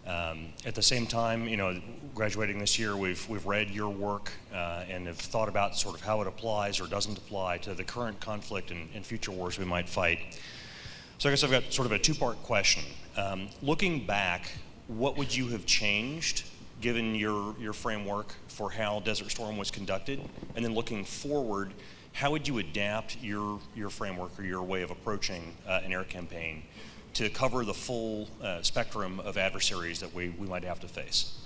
S5: Um, at the same time, you know, graduating this year, we've we've read your work uh, and have thought about sort of how it applies or doesn't apply to the current conflict and, and future wars we might fight. So I guess I've got sort of a two-part question. Um, looking back, what would you have changed given your your framework for how Desert Storm was conducted, and then looking forward, how would you adapt your your framework or your way of approaching uh, an air campaign to cover the full uh, spectrum of adversaries that we, we might have to face?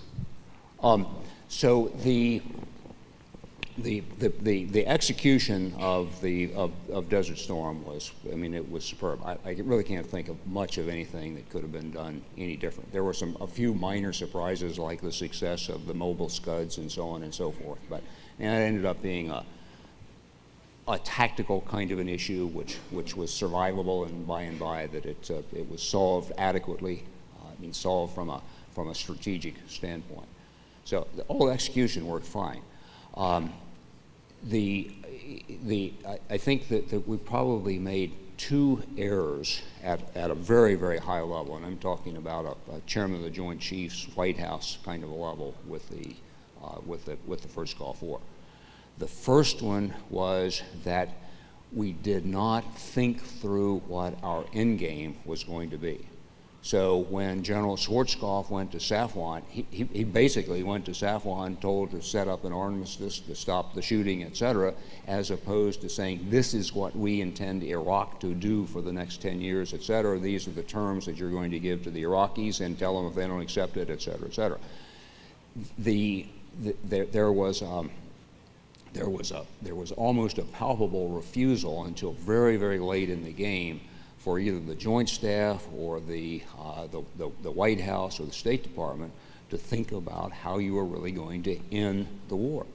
S3: Um, so the, the, the, the, execution of, the, of, of Desert Storm was, I mean, it was superb. I, I really can't think of much of anything that could have been done any different. There were some, a few minor surprises like the success of the mobile scuds and so on and so forth, but and it ended up being a, a tactical kind of an issue which, which was survivable and by and by that it, uh, it was solved adequately, uh, I mean solved from a, from a strategic standpoint. So the, all execution worked fine. Um, the, the, I, I think that, that we probably made two errors at, at a very, very high level, and I'm talking about a, a chairman of the Joint Chiefs White House kind of a level with the, uh, with the, with the first Gulf War. The first one was that we did not think through what our end game was going to be. So when General Schwarzkopf went to Safwan, he, he, he, basically went to Safwan told to set up an armistice to stop the shooting, etc., as opposed to saying, this is what we intend Iraq to do for the next 10 years, etc. These are the terms that you're going to give to the Iraqis and tell them if they don't accept it, etc., etc. The, the, there, there was um, there was, a, there was almost a palpable refusal until very, very late in the game for either the Joint Staff or the, uh, the, the, the, White House or the State Department to think about how you are really going to end the war.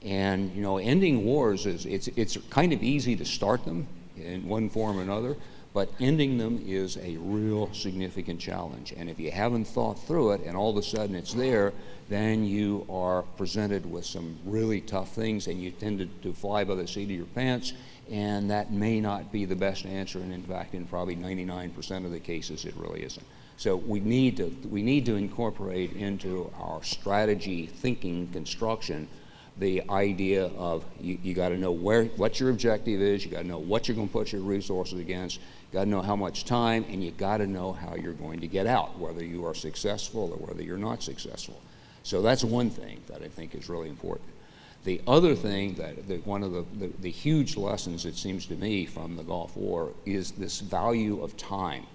S3: And, you know, ending wars is, it's, it's kind of easy to start them in one form or another, but ending them is a real significant challenge. And if you haven't thought through it and all of a sudden it's there, then you are presented with some really tough things and you tend to, to fly by the seat of your pants and that may not be the best answer and in fact in probably 99% of the cases it really isn't. So we need to, we need to incorporate into our strategy thinking construction the idea of you, you got to know where what your objective is, you got to know what you're going to put your resources against, you got to know how much time, and you got to know how you're going to get out, whether you are successful or whether you're not successful. So that's one thing that I think is really important. The other thing that, that one of the, the, the huge lessons, it seems to me, from the Gulf War is this value of time.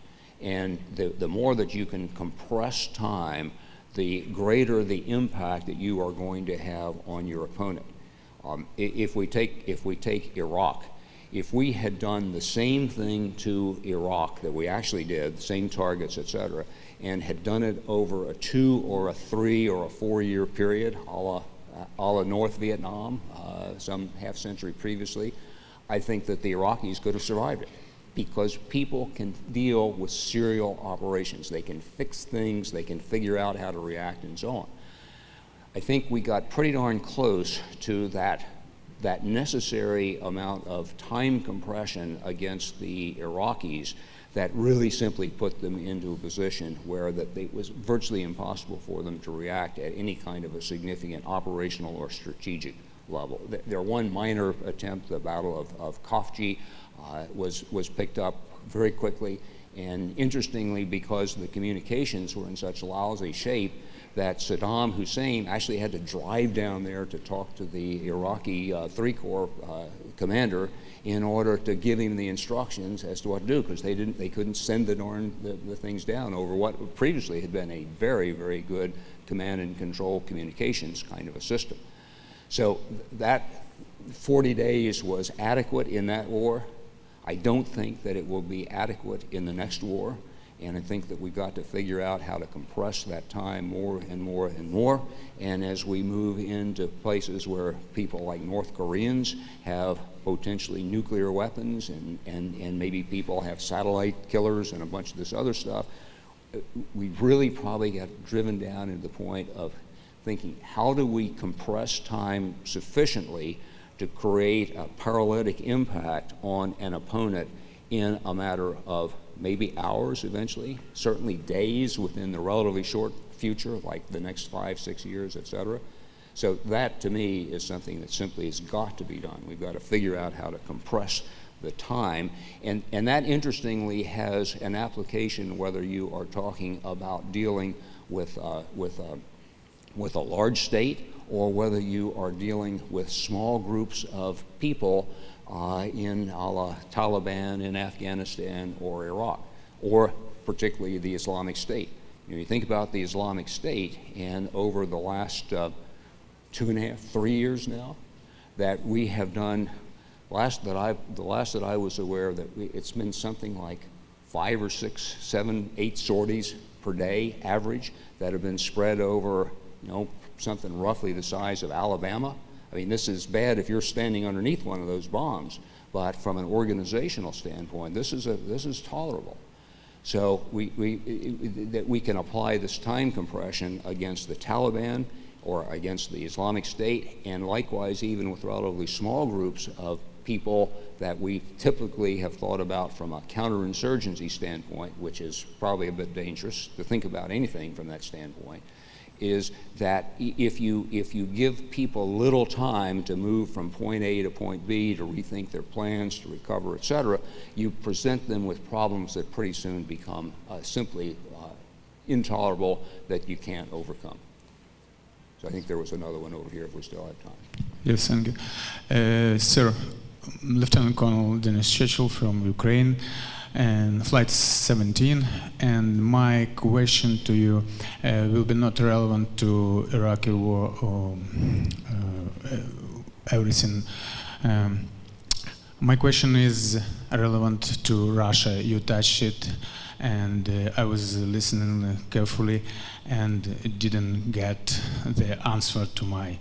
S3: And the, the more that you can compress time, the greater the impact that you are going to have on your opponent. Um, if, we take, if we take Iraq, if we had done the same thing to Iraq that we actually did, the same targets, et cetera, and had done it over a two or a three or a four year period, a la, a la North Vietnam, uh, some half century previously, I think that the Iraqis could have survived it because people can deal with serial operations. They can fix things, they can figure out how to react, and so on. I think we got pretty darn close to that that necessary amount of time compression against the Iraqis that really simply put them into a position where that it was virtually impossible for them to react at any kind of a significant operational or strategic level. Their one minor attempt, the Battle of, of Khafji, uh, was, was picked up very quickly, And interestingly, because the communications were in such lousy shape, that Saddam Hussein actually had to drive down there to talk to the Iraqi uh, Three Corps uh, commander in order to give him the instructions as to what to do, because they didn't, they couldn't send the darn the, the things down over what previously had been a very, very good command and control communications kind of a system. So that 40 days was adequate in that war. I don't think that it will be adequate in the next war. And I think that we've got to figure out how to compress that time more and more and more. And as we move into places where people like North Koreans have potentially nuclear weapons and, and, and maybe people have satellite killers and a bunch of this other stuff, we really probably got driven down to the point of thinking, how do we compress time sufficiently to create a paralytic impact on an opponent in a matter of maybe hours eventually, certainly days within the relatively short future, like the next five, six years, et cetera. So that to me is something that simply has got to be done. We've got to figure out how to compress the time. And, and that interestingly has an application whether you are talking about dealing with, uh, with, uh, with a large state or whether you are dealing with small groups of people uh, in a la Taliban in Afghanistan or Iraq, or particularly the Islamic State. You, know, you think about the Islamic State, and over the last uh, two and a half, three years now, that we have done, last that I, the last that I was aware of, that we, it's been something like five or six, seven, eight sorties per day average that have been spread over, you know, something roughly the size of Alabama I mean, this is bad if you're standing underneath one of those bombs, but from an organizational standpoint, this is, a, this is tolerable. So we, we, that we can apply this time compression against the Taliban or against the Islamic State, and likewise even with relatively small groups of people that we typically have thought about from a counterinsurgency standpoint, which is probably a bit dangerous to think about anything from that standpoint is that if you, if you give people little time to move from point A to point B, to rethink their plans, to recover, et cetera, you present them with problems that pretty soon become uh, simply uh, intolerable that you can't overcome. So I think there was another one over here if we still have time.
S6: Yes, thank you. Uh, sir, Lieutenant Colonel Denis Chechel from Ukraine and flight 17 and my question to you uh, will be not relevant to Iraqi war or uh, everything um, my question is relevant to Russia you touched it and uh, I was listening carefully and didn't get the answer to my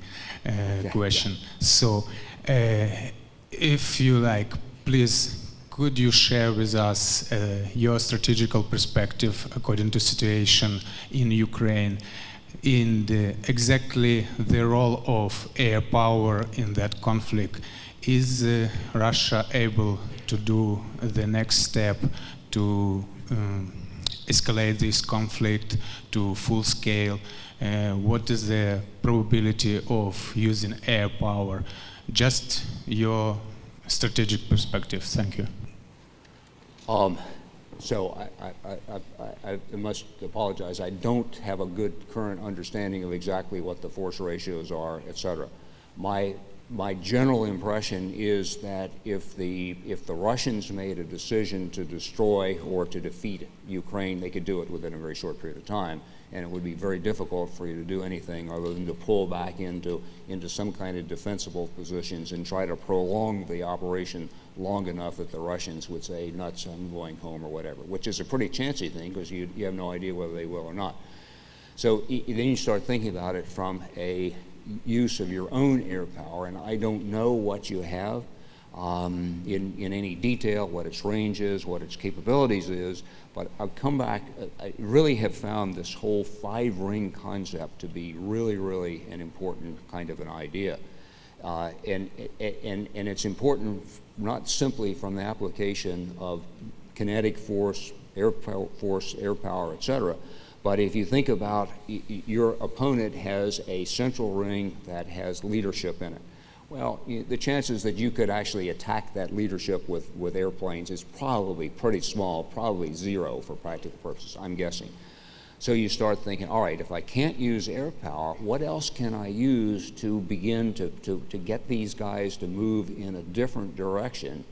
S6: uh, question. So uh, if you like please could you share with us uh, your strategical perspective according to situation in Ukraine in the, exactly the role of air power in that conflict? Is uh, Russia able to do the next step to um, escalate this conflict to full scale? Uh, what is the probability of using air power? Just your strategic perspective. Thank you.
S3: Um, so I, I, I, I, must apologize. I don't have a good current understanding of exactly what the force ratios are, et cetera. My, my general impression is that if the, if the Russians made a decision to destroy or to defeat Ukraine, they could do it within a very short period of time and it would be very difficult for you to do anything other than to pull back into, into some kind of defensible positions and try to prolong the operation long enough that the Russians would say, nuts, I'm going home or whatever, which is a pretty chancy thing because you, you have no idea whether they will or not. So then you start thinking about it from a use of your own air power, and I don't know what you have um, in, in any detail, what its range is, what its capabilities is, but I've come back, I really have found this whole five ring concept to be really, really an important kind of an idea. Uh, and, and, and it's important not simply from the application of kinetic force, air force, air power, et cetera, but if you think about your opponent has a central ring that has leadership in it Well, the chances that you could actually attack that leadership with, with airplanes is probably pretty small, probably zero for practical purposes, I'm guessing. So you start thinking, all right, if I can't use air power, what else can I use to begin to, to, to get these guys to move in a different direction?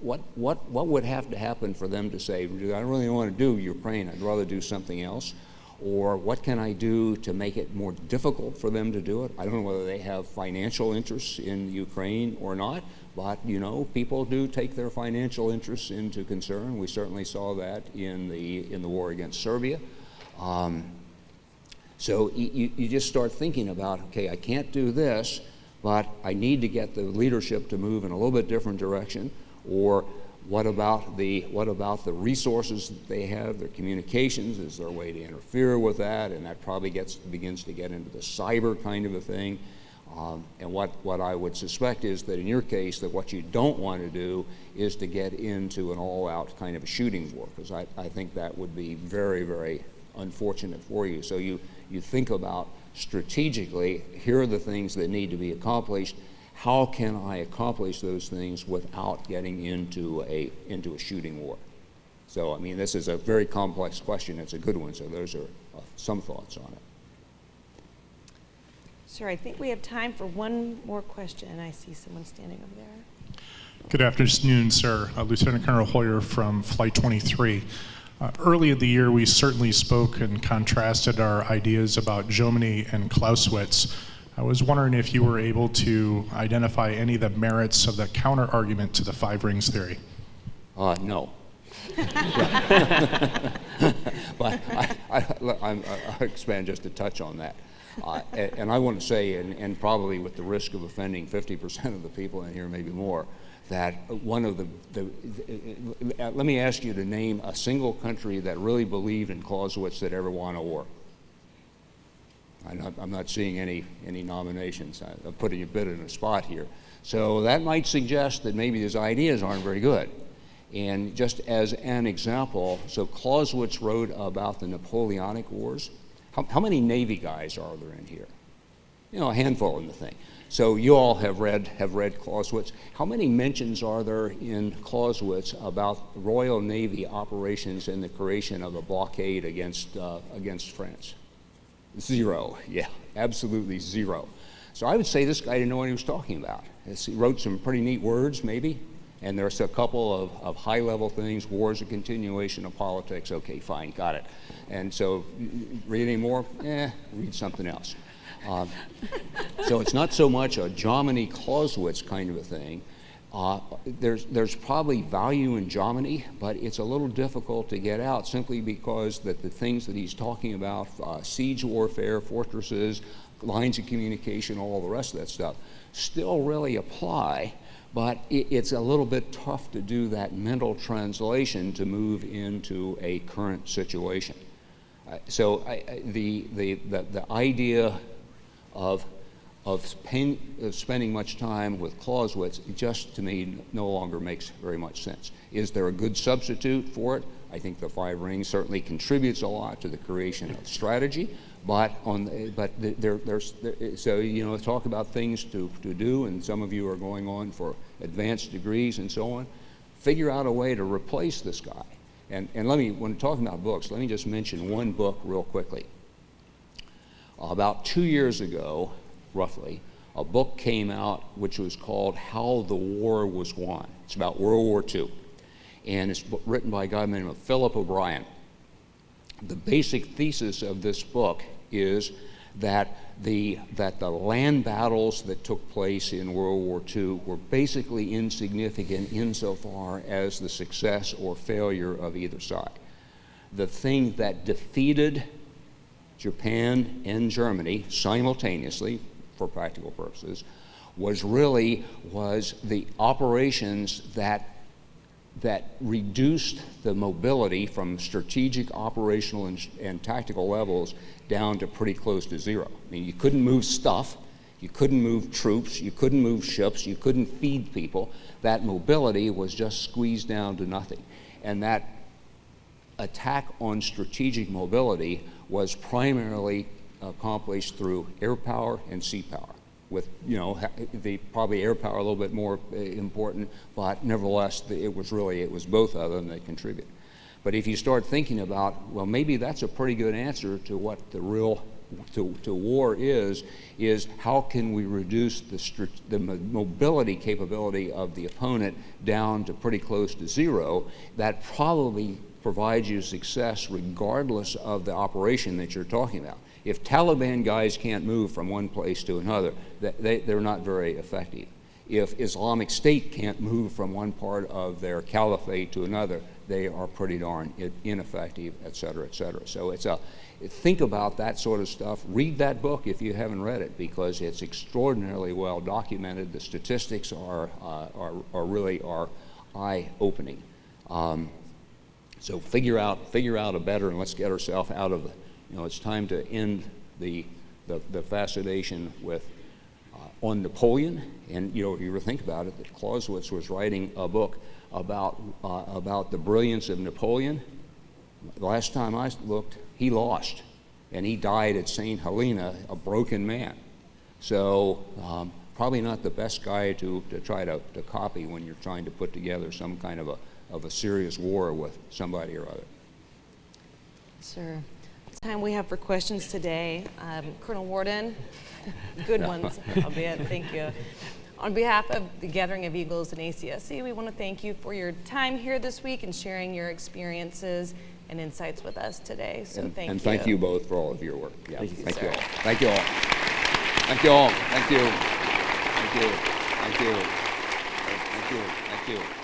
S3: What, what, what would have to happen for them to say, I don't really want to do Ukraine, I'd rather do something else? Or what can I do to make it more difficult for them to do it? I don't know whether they have financial interests in Ukraine or not, but you know, people do take their financial interests into concern. We certainly saw that in the, in the war against Serbia. Um, so you, you just start thinking about, okay, I can't do this, but I need to get the leadership to move in a little bit different direction. Or what about the, what about the resources that they have, their communications? Is there a way to interfere with that? And that probably gets, begins to get into the cyber kind of a thing. Um, and what, what I would suspect is that in your case, that what you don't want to do is to get into an all-out kind of a shooting war, because I, I think that would be very, very unfortunate for you. So you, you think about strategically, here are the things that need to be accomplished. How can I accomplish those things without getting into a, into a shooting war? So, I mean, this is a very complex question. It's a good one, so those are uh, some thoughts on it.
S2: Sir, I think we have time for one more question. I see someone standing over there.
S7: Good afternoon, sir. Uh, Lieutenant Colonel Hoyer from Flight 23. Uh, early in the year, we certainly spoke and contrasted our ideas about Jomini and Clausewitz. I was wondering if you were able to identify any of the merits of the counter argument to the five rings theory.
S3: Uh, no. <laughs> but I, I, I'm, I'll expand just a touch on that. Uh, and, and I want to say, and, and probably with the risk of offending 50% of the people in here, maybe more, that one of the, the, the, uh, let me ask you to name a single country that really believed in Clausewitz that ever won a war. I'm not, I'm not seeing any, any nominations. I, I'm putting a bit in a spot here. So that might suggest that maybe his ideas aren't very good. And just as an example, so Clausewitz wrote about the Napoleonic Wars. How, how many Navy guys are there in here? You know, a handful in the thing. So you all have read, have read Clausewitz. How many mentions are there in Clausewitz about Royal Navy operations and the creation of a blockade against, uh, against France? Zero, yeah, absolutely zero. So I would say this guy didn't know what he was talking about. He wrote some pretty neat words, maybe, and there's a couple of, of high level things. War is a continuation of politics. Okay, fine, got it. And so, read any more? Eh, read something else. Um, so it's not so much a Jomini Clausewitz kind of a thing. Uh, there's, there's probably value in Jomini, but it's a little difficult to get out simply because that the things that he's talking about, uh, siege warfare, fortresses, lines of communication, all the rest of that stuff, still really apply, but it, it's a little bit tough to do that mental translation to move into a current situation. Uh, so I, I, the, the, the, the idea of of, of, spending much time with Clausewitz just to me no longer makes very much sense. Is there a good substitute for it? I think the five rings certainly contributes a lot to the creation of strategy, but on but there, there's there, so you know talk about things to, to do, and some of you are going on for advanced degrees and so on. Figure out a way to replace this guy. And and let me when talking about books, let me just mention one book real quickly. About two years ago, roughly, a book came out which was called How the War Was Won. It's about World War II. And it's written by a guy named Philip O'Brien. The basic thesis of this book is that the, that the land battles that took place in World War II were basically insignificant insofar as the success or failure of either side. The thing that defeated Japan and Germany simultaneously, for practical purposes, was really was the operations that that reduced the mobility from strategic, operational, and, and, tactical levels down to pretty close to zero. I mean, you couldn't move stuff, you couldn't move troops, you couldn't move ships, you couldn't feed people. That mobility was just squeezed down to nothing. And that attack on strategic mobility was primarily accomplished through air power and sea power. with, you know, the probably air power a little bit more uh, important, but nevertheless, the- it was really, it was both of them that contribute. But if you start thinking about, well, maybe that's a pretty good answer to what the real to, to war is, is how can we reduce the, the mobility capability of the opponent down to pretty close to zero? That probably provides you success regardless of the operation that you're talking about. If Taliban guys can't move from one place to another, they, they're not very effective. If Islamic State can't move from one part of their caliphate to another, they are pretty darn ineffective, et cetera, et cetera. So it's a, think about that sort of stuff. Read that book if you haven't read it because it's extraordinarily well documented. The statistics are, uh, are, are really are eye-opening. Um, so figure out, figure out a better, and let's get ourselves out of, the- you know, it's time to end the, the, the fascination with, uh, on Napoleon. And, you know, if you ever think about it, that Clausewitz was writing a book about, uh, about the brilliance of Napoleon. The last time I looked, he lost, and he died at St. Helena, a broken man. So um, probably not the best guy to, to try to, to copy when you're trying to put together some kind of a, of a serious war with somebody or other.
S2: Sir, time we have for questions today. Um, Colonel Warden, <laughs> good ones, <laughs> albeit, thank you. On behalf of the Gathering of Eagles and ACSC, we want to thank you for your time here this week and sharing your experiences and insights with us today. So
S3: and,
S2: thank
S3: and
S2: you.
S3: And thank you both for all of your work. Yeah,
S4: Thank you,
S3: thank
S2: sir.
S3: you all. Thank you all. Thank you all. Thank you. Thank you. Thank you. Thank you. Thank you.